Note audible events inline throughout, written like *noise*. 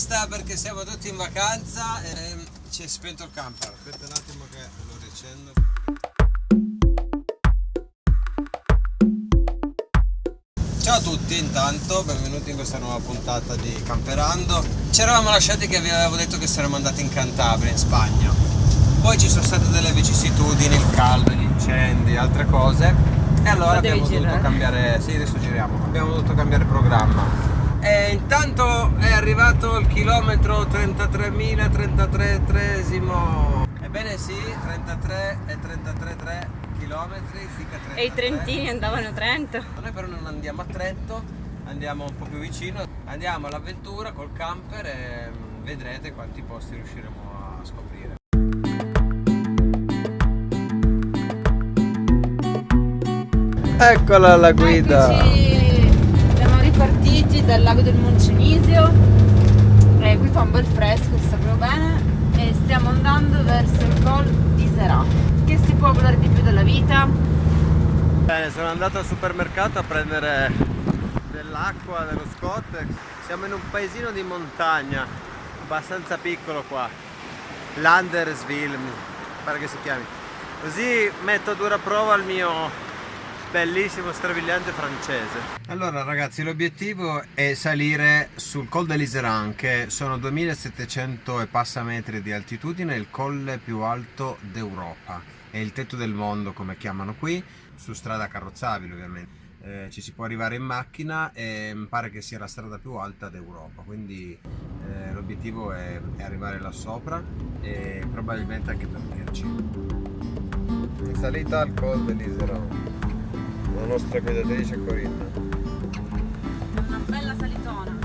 festa perché siamo tutti in vacanza e ci è spento il camper. Aspetta un attimo che lo riaccendo. Ciao a tutti intanto, benvenuti in questa nuova puntata di Camperando. Ci eravamo lasciati che vi avevo detto che saremmo andati in Cantabria, in Spagna. Poi ci sono state delle vicissitudini, il caldo, gli incendi, altre cose. E allora abbiamo dovuto cambiare. Sì, adesso giriamo. Abbiamo dovuto cambiare programma. E intanto il chilometro 33.033esimo. Ebbene sì, 33 e 33 chilometri, E i trentini andavano a Trento. Noi però non andiamo a Trento, andiamo un po' più vicino. Andiamo all'avventura col camper e mm, vedrete quanti posti riusciremo a scoprire. Eccola la guida! Eccoci. Siamo ripartiti dal lago del Moncenisio e qui fa un bel fresco, sta proprio bene e stiamo andando verso il Col di Serà. Che si può volere di più della vita? Bene, sono andato al supermercato a prendere dell'acqua dello Scottex. Siamo in un paesino di montagna, abbastanza piccolo qua. Landersville, pare che si chiami. Così metto a dura prova il mio bellissimo strabiliante francese. Allora ragazzi l'obiettivo è salire sul Col de l'Iseran che sono 2700 e passa metri di altitudine il colle più alto d'Europa. È il tetto del mondo come chiamano qui su strada carrozzabile ovviamente. Eh, ci si può arrivare in macchina e pare che sia la strada più alta d'Europa quindi eh, l'obiettivo è, è, arrivare là sopra e probabilmente anche dormirci in salita al Col de l'Iseran la nostra guidatrice Corinna. Una bella salitona.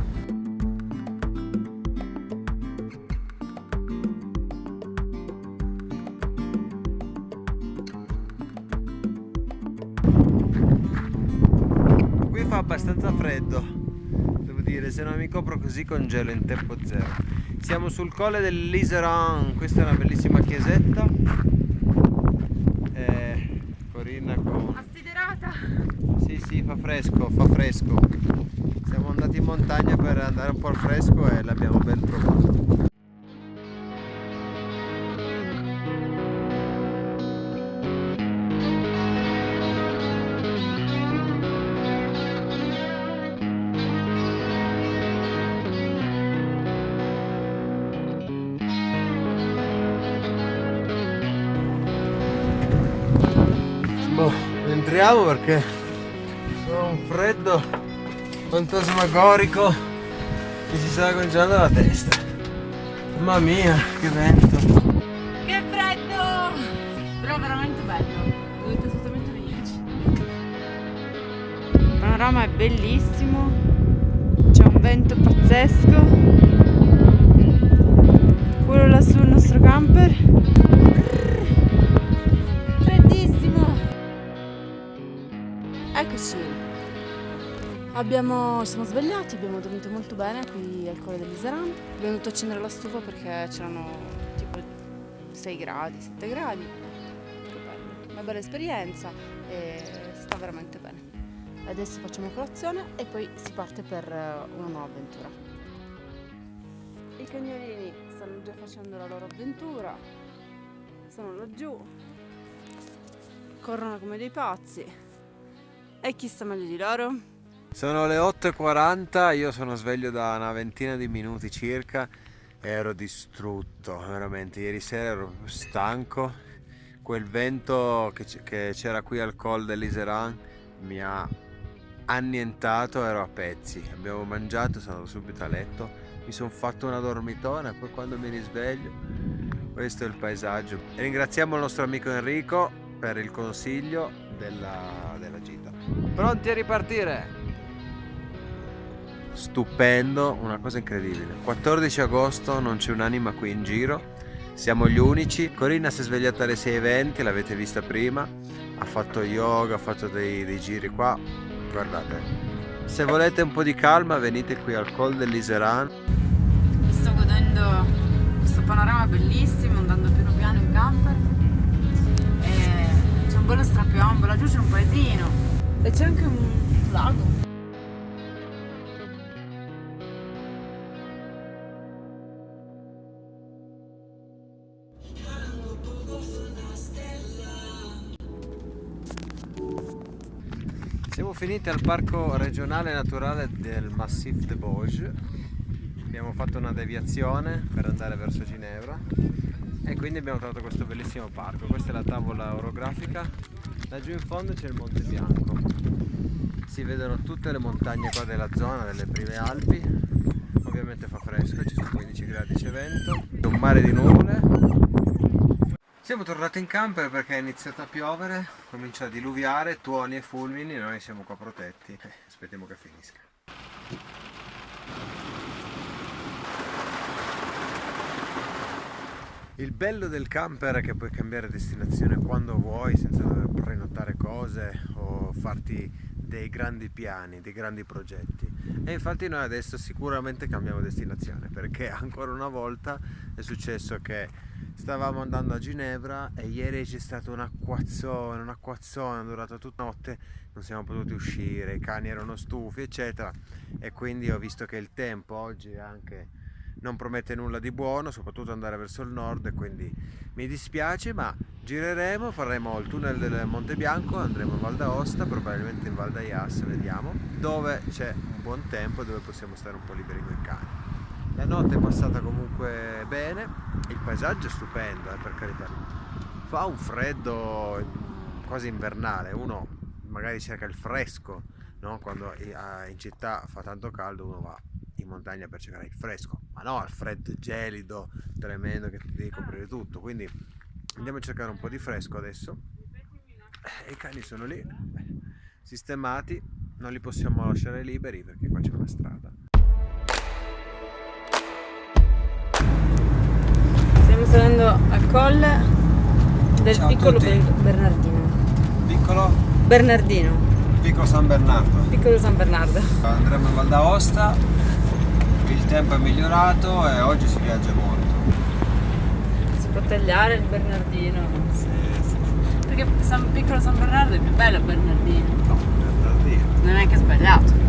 Qui fa abbastanza freddo, devo dire, se non mi copro così congelo in tempo zero. Siamo sul colle dell'Iseran, questa è una bellissima chiesetta. Eh, Corinna con sì, fa fresco, fa fresco. Siamo andati in montagna per andare un po' al fresco e l'abbiamo ben trovato. Boh, entriamo perché freddo fantasmagorico mi si sta congelando la testa. Mamma mia che vento. Che freddo! Però veramente bello. Dovete assolutamente venirci. Il panorama è bellissimo. C'è un vento pazzesco. Quello lassù il nostro camper Abbiamo, siamo svegliati, abbiamo dormito molto bene qui al Colle dell'Iseran. Abbiamo dovuto accendere la stufa perché c'erano tipo 6 gradi, 7 gradi. Una bella esperienza e sta veramente bene. Adesso facciamo colazione e poi si parte per una nuova avventura. I cagnolini stanno già facendo la loro avventura, sono laggiù, corrono come dei pazzi. E chi sta meglio di loro? Sono le 8.40, io sono sveglio da una ventina di minuti circa ero distrutto, veramente. Ieri sera ero stanco, quel vento che c'era qui al col dell'Iseran mi ha annientato, ero a pezzi. Abbiamo mangiato, sono andato subito a letto, mi sono fatto una dormitona poi quando mi risveglio, questo è il paesaggio. Ringraziamo il nostro amico Enrico per il consiglio della, della gita. Pronti a ripartire? Stupendo, una cosa incredibile. 14 agosto non c'è un'anima qui in giro, siamo gli unici. Corinna si è svegliata alle 6.20, l'avete vista prima, ha fatto yoga, ha fatto dei, dei, giri qua, guardate. Se volete un po' di calma venite qui al Col dell'Iseran. Mi sto godendo questo panorama bellissimo, andando piano piano in camper. C'è un bello strapiombo, laggiù c'è un paesino e c'è anche un lago. Finiti al parco regionale naturale del Massif de Vosges. Abbiamo fatto una deviazione per andare verso Ginevra e quindi abbiamo trovato questo bellissimo parco. Questa è la tavola orografica. Laggiù in fondo c'è il Monte Bianco. Si vedono tutte le montagne qua della zona, delle prime Alpi. Ovviamente fa fresco, ci sono 15 gradi, c'è vento. Un mare di nuvole siamo tornati in camper perché è iniziato a piovere, comincia a diluviare, tuoni e fulmini, noi siamo qua protetti. Eh, aspettiamo che finisca. Il bello del camper è che puoi cambiare destinazione quando vuoi senza dover prenotare cose o farti dei grandi piani, dei grandi progetti e infatti noi adesso sicuramente cambiamo destinazione perché *laughs* ancora una volta è successo che stavamo andando a Ginevra e ieri c'è stato un acquazzone, un acquazzone, è durato tutta notte, non siamo potuti uscire, i cani erano stufi eccetera e quindi ho visto che il tempo oggi anche non promette nulla di buono, soprattutto andare verso il nord e quindi mi dispiace ma gireremo, faremo il tunnel del Monte Bianco, andremo in Val d'Aosta, probabilmente in Val d'Aias, vediamo, dove c'è un buon tempo e dove possiamo stare un po' liberi con i cani. La notte è passata comunque bene, il paesaggio è stupendo eh, per carità, fa un freddo quasi invernale, uno magari cerca il fresco, no? quando in città fa tanto caldo uno va in montagna per cercare il fresco, ma no al freddo gelido, tremendo che ti devi coprire tutto, quindi andiamo a cercare un po' di fresco adesso e i cani sono lì, sistemati, non li possiamo lasciare liberi perché qua c'è una strada. Stiamo salendo al colle del Ciao piccolo Bernardino. Piccolo? Bernardino. Piccolo San Bernardo. Piccolo San Bernardo. Andremo in Val d'Aosta, il tempo è migliorato e oggi si viaggia molto. Si può tagliare il Bernardino. Sì, sì. Perché San, piccolo San Bernardo è più bello Bernardino. No, Bernardino. Non è neanche sbagliato.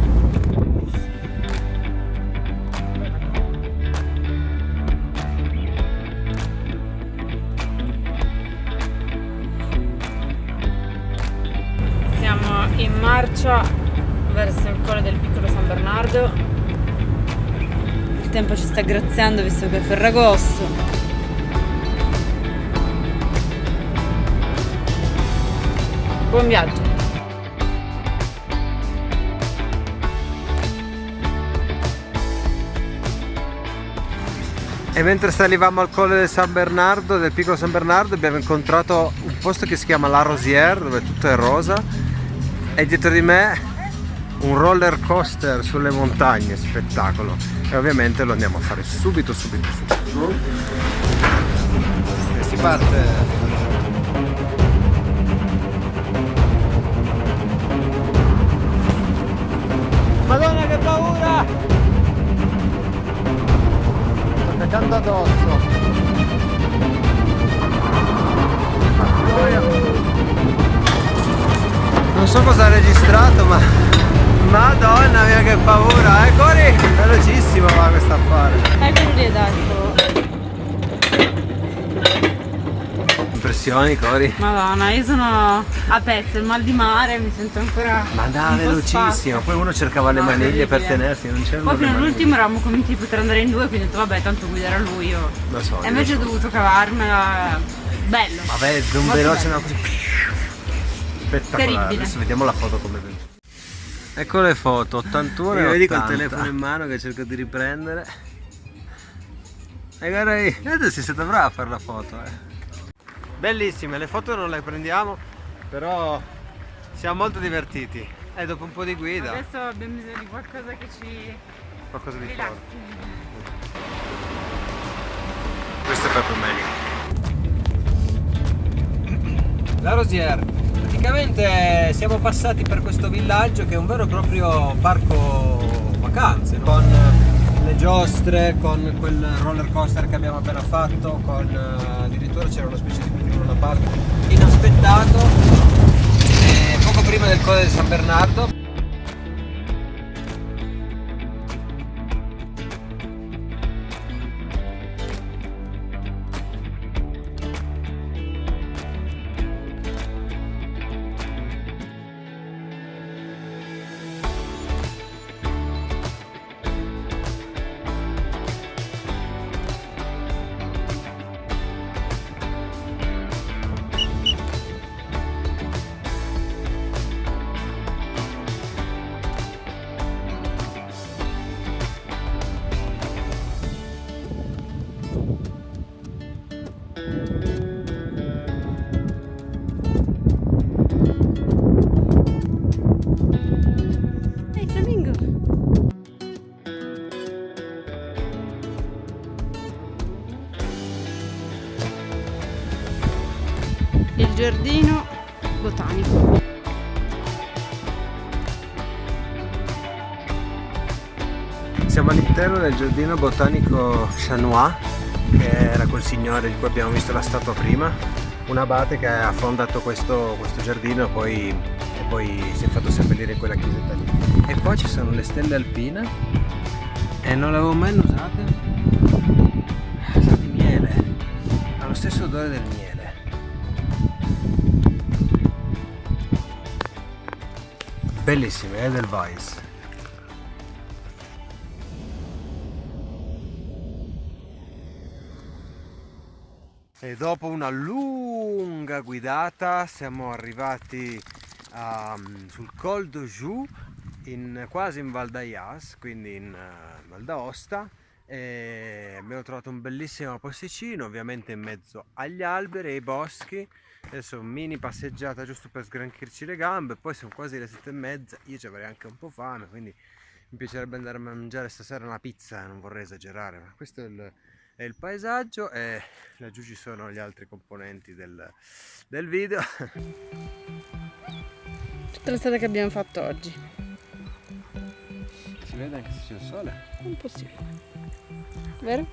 Marcia verso il colle del piccolo San Bernardo. Il tempo ci sta graziando visto che è Ferragosto. Buon viaggio! E mentre salivamo al colle del San Bernardo, del piccolo San Bernardo, abbiamo incontrato un posto che si chiama La Rosière, dove tutto è rosa, e dietro di me un roller coaster sulle montagne, spettacolo. E ovviamente lo andiamo a fare subito, subito, subito. E si parte Madonna che paura! Sto peccando addosso. Non so cosa ha registrato ma Madonna mia che paura, eh Cori? Velocissimo va questo affare. Ecco lì adesso. Impressioni Cori? Madonna, io sono a pezzi, il mal di mare, mi sento ancora. Ma da un po' velocissimo, spazio. poi uno cercava le No, maniglie per tenersi, non c'erano Poi fino all'ultimo eravamo convinti di poter andare in due, quindi ho detto vabbè, tanto guiderà lui io. Lo so, E invece ho so. dovuto cavarmela. Bello. Vabbè, un veloce una cosa spettacolare. Terribile. Adesso vediamo la foto come venuta. Ecco le foto, 81 Io e vedi col 80. telefono in mano che cerco di riprendere. E guarda lì, vedete si siete brava a fare la foto, eh. Bellissime, le foto non le prendiamo, però siamo molto divertiti. E dopo un po' di guida, Adesso abbiamo bisogno di qualcosa che ci qualcosa di forte. rilassi. Questo è proprio meglio. La Rosière. Praticamente siamo passati per questo villaggio che è un vero e proprio parco vacanze, con le giostre, con quel roller coaster che abbiamo appena fatto, con eh, addirittura c'era una specie di più da parte. Inaspettato. E poco prima del colle di San Bernardo giardino botanico. Siamo all'interno del giardino botanico Chanois, che era quel signore di cui abbiamo visto la statua prima, un abate che ha fondato questo, questo giardino poi, e poi si è fatto seppellire in quella chiesetta lì. E qua ci sono le stelle alpine e non le avevo mai usate. Sa di miele, ha lo stesso odore del miele. Bellissime, Edelweiss. E dopo una lunga guidata siamo arrivati um, sul Col d'Oju, in, quasi in Val d'Ayas, quindi in uh, Val d'Aosta e abbiamo trovato un bellissimo posticino, ovviamente in mezzo agli alberi e ai boschi. Adesso mini passeggiata giusto per sgranchirci le gambe, poi sono quasi le sette e mezza, io ci avrei anche un po' fame, quindi mi piacerebbe andare a mangiare stasera una pizza, non vorrei esagerare, ma questo è il è il paesaggio e laggiù ci sono gli altri componenti del, del video tutta la strada che abbiamo fatto oggi si vede anche se c'è il sole? un po' sì vero?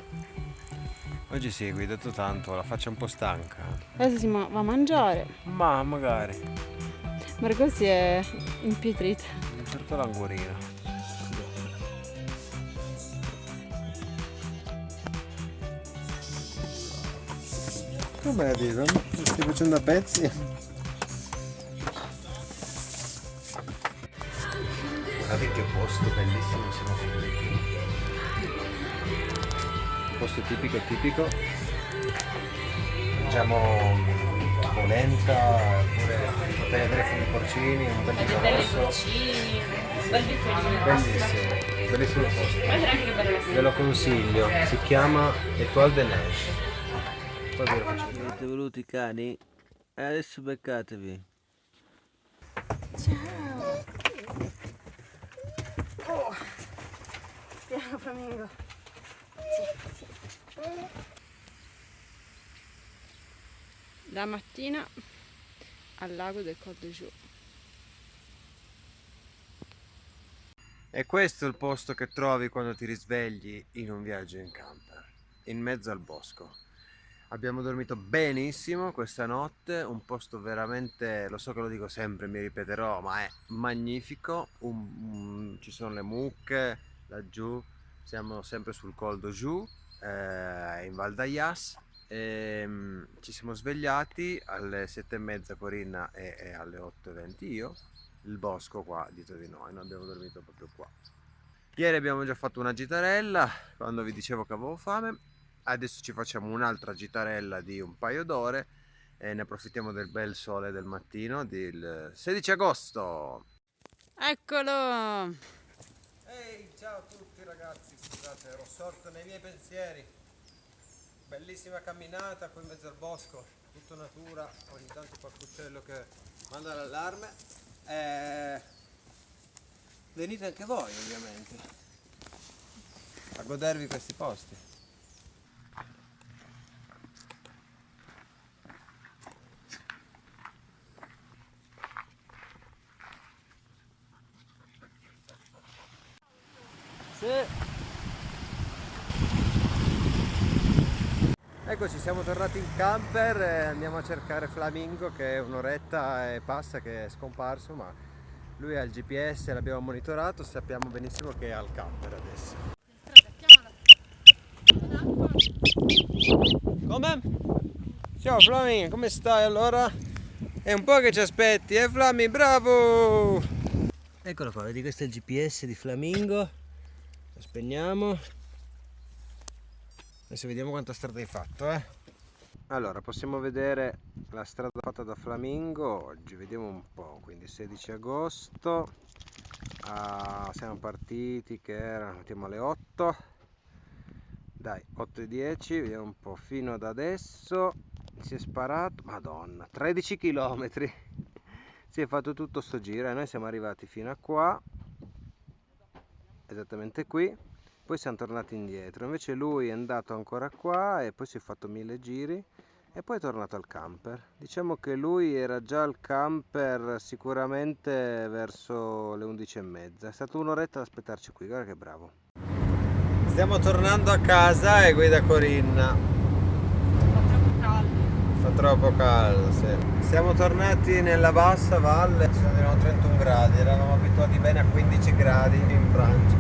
oggi sì, ho guidato tanto, la faccia un po' stanca adesso si va a mangiare ma magari Marco si è impietrita un certo languorino Come la vedo? Stai facendo a pezzi? Guardate che posto bellissimo siamo finiti. Posto tipico tipico. Mangiamo polenta, oppure potete vedere funghi porcini, un bel vino rosso. Bellissimo, bellissimo posto. Ve lo consiglio, si chiama Etoile de Neige. Poi ve lo faccio. Siete voluti i cani? E adesso beccatevi. Ciao. Oh. Piano flamingo. Sì, sì. La mattina al lago del Col d'Oju. E questo è il posto che trovi quando ti risvegli in un viaggio in camper, in mezzo al bosco. Abbiamo dormito benissimo questa notte, un posto veramente, lo so che lo dico sempre, mi ripeterò, ma è magnifico. Un, un, ci sono le mucche laggiù, siamo sempre sul Col d'Oju, eh, in Val d'Ayas. E, um, ci siamo svegliati alle sette e mezza Corinna e, e alle 8.20 io, il bosco qua dietro di noi, noi abbiamo dormito proprio qua. Ieri abbiamo già fatto una gitarella, quando vi dicevo che avevo fame, adesso ci facciamo un'altra gitarella di un paio d'ore e ne approfittiamo del bel sole del mattino del 16 agosto Eccolo! Ehi, ciao a tutti ragazzi, scusate, ero sorto nei miei pensieri. Bellissima camminata qui in mezzo al bosco tutto natura, ogni tanto qualche uccello che manda l'allarme. E... venite anche voi ovviamente a godervi questi posti Eccoci, siamo tornati in camper e andiamo a cercare Flamingo che è un'oretta e passa che è scomparso ma lui ha il GPS, l'abbiamo monitorato, sappiamo benissimo che è al camper adesso. Come? Ciao Flamingo, come stai allora? È un po' che ci aspetti, eh Flammi, bravo! Eccolo qua, vedi questo è il GPS di Flamingo, spegniamo adesso vediamo quanta strada hai fatto eh. Allora possiamo vedere la strada fatta da Flamingo oggi. Vediamo un po' quindi 16 agosto. Ah, siamo partiti che erano mettiamo alle 8 dai 8 e 10 vediamo un po' fino ad adesso si è sparato madonna 13 km si è fatto tutto sto giro e noi siamo arrivati fino a qua esattamente qui poi siamo tornati indietro invece lui è andato ancora qua e poi si è fatto mille giri e poi è tornato al camper. Diciamo che lui era già al camper sicuramente verso le 11 e mezza. È stato un'oretta ad aspettarci qui, guarda che bravo. Stiamo tornando a casa e guida Corinna. Fa troppo caldo. Fa troppo caldo, sì. Siamo tornati nella bassa valle, erano 31 gradi, eravamo abituati bene a 15 gradi in Francia.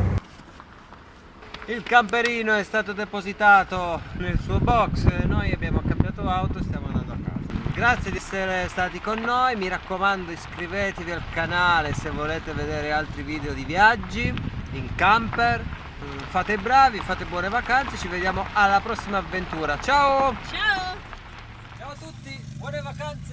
Il camperino è stato depositato nel suo box, noi abbiamo cambiato auto e stiamo andando a casa. Grazie di essere stati con noi, mi raccomando iscrivetevi al canale se volete vedere altri video di viaggi in camper. Fate i bravi, fate buone vacanze, ci vediamo alla prossima avventura. Ciao! Ciao! Ciao a tutti, buone vacanze!